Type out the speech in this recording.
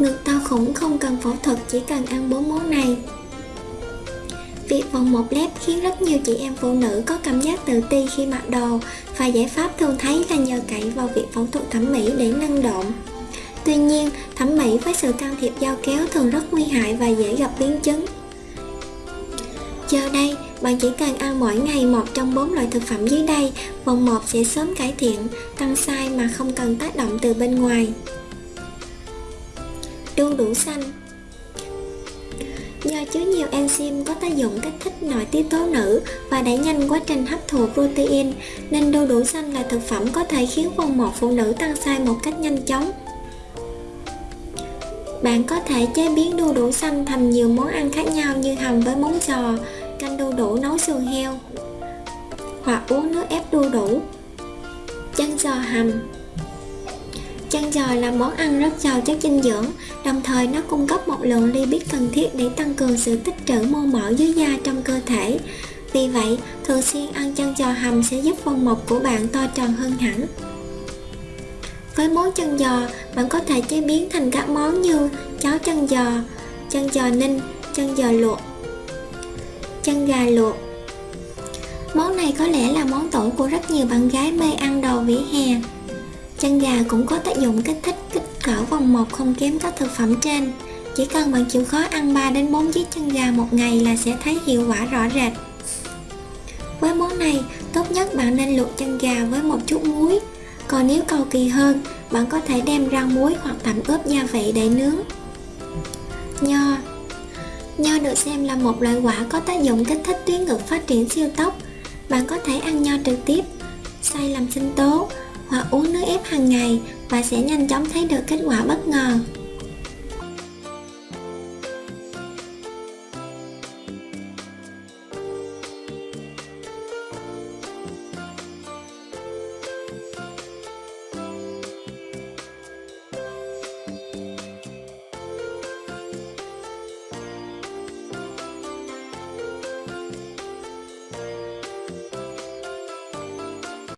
Ngực to khủng không cần phẫu thuật chỉ cần ăn bốn món này. Việc vòng một lép khiến rất nhiều chị em phụ nữ có cảm giác tự ti khi mặc đồ và giải pháp thường thấy là nhờ cậy vào việc phẫu thuật thẩm mỹ để nâng độn. Tuy nhiên, thẩm mỹ với sự can thiệp dao kéo thường rất nguy hại và dễ gặp biến chứng. Giờ đây, bạn chỉ cần ăn mỗi ngày một trong bốn loại thực phẩm dưới đây, vòng một sẽ sớm cải thiện, tăng size mà không cần tác động từ bên ngoài. Đu đủ xanh Do chứa nhiều enzyme có tác dụng kích thích nội tiết tố nữ và đẩy nhanh quá trình hấp thụ protein, nên đu đủ xanh là thực phẩm có thể khiến vòng một phụ nữ tăng size một cách nhanh chóng. Bạn có thể chế biến đu đủ xanh thành nhiều món ăn khác nhau như hầm với món giò, canh đu đủ nấu sườn heo hoặc uống nước ép đu đủ. Chân giò hầm Chân giò là món ăn rất giàu chất dinh dưỡng, đồng thời nó cung cấp một lượng lipid cần thiết để tăng cường sự tích trữ mô mỡ dưới da trong cơ thể. Vì vậy, thường xuyên ăn chân giò hầm sẽ giúp vòng mộc của bạn to tròn hơn hẳn. Với món chân giò, bạn có thể chế biến thành các món như cháo chân giò, chân giò ninh, chân giò luộc, chân gà luộc. Món này có lẽ là món tủ của rất nhiều bạn gái mê ăn đồ vỉa hè. Chân gà cũng có tác dụng kích thích kích cỡ vòng một không kém các thực phẩm trên. Chỉ cần bạn chịu khó ăn 3 đến 4 chiếc chân gà một ngày là sẽ thấy hiệu quả rõ rệt. Với món này, tốt nhất bạn nên luộc chân gà với một chút muối. Còn nếu cầu kỳ hơn, bạn có thể đem rang muối hoặc tẩm ướp gia vị để nướng. Nho Nho được xem là một loại quả có tác dụng kích thích tuyến ngực phát triển siêu tốc. Bạn có thể ăn nho trực tiếp, xay làm sinh tố hoặc uống nước ép hàng ngày và sẽ nhanh chóng thấy được kết quả bất ngờ.